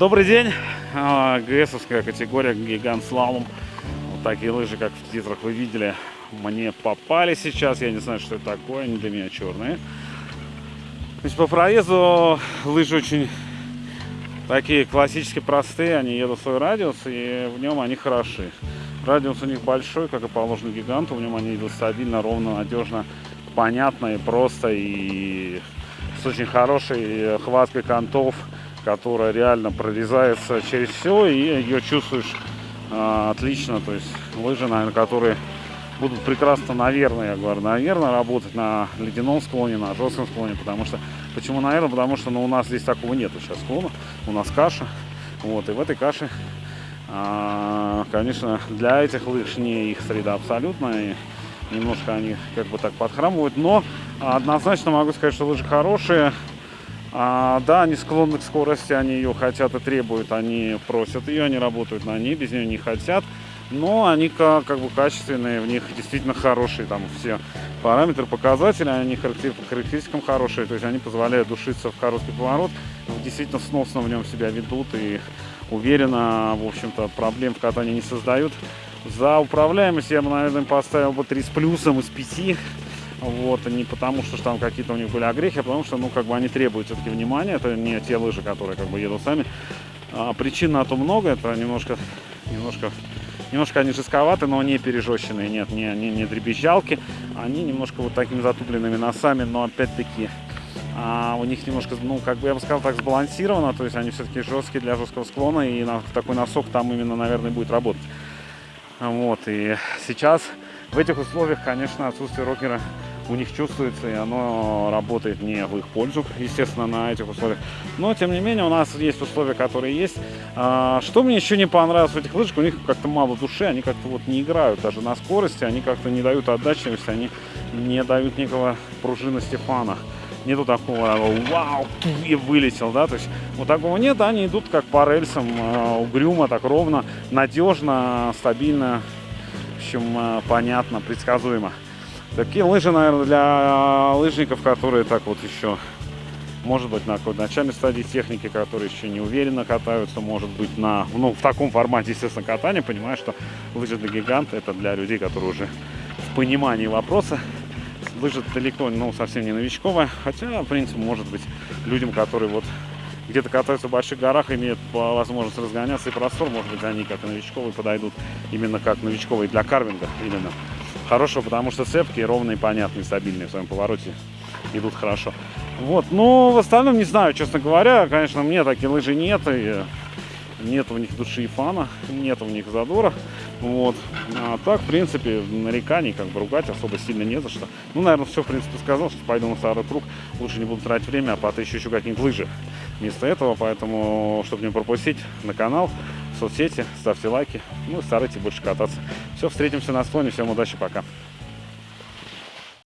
Добрый день. А, ГСовская категория гигант слалом. Вот такие лыжи, как в титрах вы видели, мне попали сейчас. Я не знаю, что это такое, они для меня черные. То есть по проезду лыжи очень такие классически простые. Они едут в свой радиус, и в нем они хороши. Радиус у них большой, как и положено гиганту. В нем они идут стабильно, ровно, надежно, понятно и просто. И с очень хорошей хваткой контов которая реально прорезается через все, и ее чувствуешь э, отлично. То есть лыжи, наверное, которые будут прекрасно, наверное, я говорю, наверное, работать на ледяном склоне, на жестком склоне, потому что, почему, наверное, потому что ну, у нас здесь такого нету сейчас склона, у нас каша, вот, и в этой каше, а, конечно, для этих лыж не их среда абсолютно, и немножко они как бы так подхрамывают, но однозначно могу сказать, что лыжи хорошие, а, да, они склонны к скорости, они ее хотят и требуют, они просят ее, они работают на ней, без нее не хотят. Но они как, как бы качественные, в них действительно хорошие, там все параметры, показатели, они характеристикам хорошие, то есть они позволяют душиться в короткий поворот, действительно сносно в нем себя ведут и уверенно, в общем-то, проблем в катании не создают. За управляемость я бы, наверное, поставил бы 3 с плюсом из 5. Вот, не потому, что там какие-то у них были огрехи, а потому что, ну, как бы они требуют все-таки внимания. Это не те лыжи, которые как бы едут сами. А, причин на то много, это немножко, немножко, немножко они жестковаты, но не пережещенные, нет, не, не, не дребезжалки. Они немножко вот такими затупленными носами, но опять-таки а у них немножко, ну, как бы я бы сказал так, сбалансировано, то есть они все-таки жесткие для жесткого склона, и на, такой носок там именно, наверное, будет работать. Вот, и сейчас в этих условиях, конечно, отсутствие рокера у них чувствуется, и оно работает не в их пользу, естественно, на этих условиях. Но, тем не менее, у нас есть условия, которые есть. А, что мне еще не понравилось в этих лыжах, у них как-то мало души, они как-то вот не играют даже на скорости, они как-то не дают отдачивости, они не дают никакого пружинности фана. Нету такого вау, и вылетел, да, то есть вот такого нет, они идут как по рельсам, а, угрюмо, так ровно, надежно, стабильно, в общем, а, понятно, предсказуемо. Такие лыжи, наверное, для лыжников, которые так вот еще, может быть, на какой-то начальной стадии техники, которые еще не уверенно катаются, может быть, на, ну, в таком формате, естественно, катания, понимаю, что лыжи для гиганта это для людей, которые уже в понимании вопроса. Лыжи далеко, ну, совсем не новичковая, хотя, в принципе, может быть, людям, которые вот где-то катаются в больших горах, имеют возможность разгоняться и простор, может быть, они как и новичковые подойдут именно как новичковые для карвинга именно хорошего, потому что цепкие, ровные, понятные, стабильные в своем повороте идут хорошо. Вот, ну, в остальном не знаю, честно говоря, конечно, мне такие лыжи нет, и нет у них души и фана, нет у них задора, вот. А так, в принципе, нареканий, как бы ругать особо сильно не за что. Ну, наверное, все, в принципе, сказал, что пойду на второй круг, лучше не буду тратить время, а потыщу еще какие-нибудь лыжи вместо этого, поэтому, чтобы не пропустить, на канал, в соцсети, ставьте лайки, ну и старайтесь больше кататься. Все, встретимся на склоне, всем удачи, пока.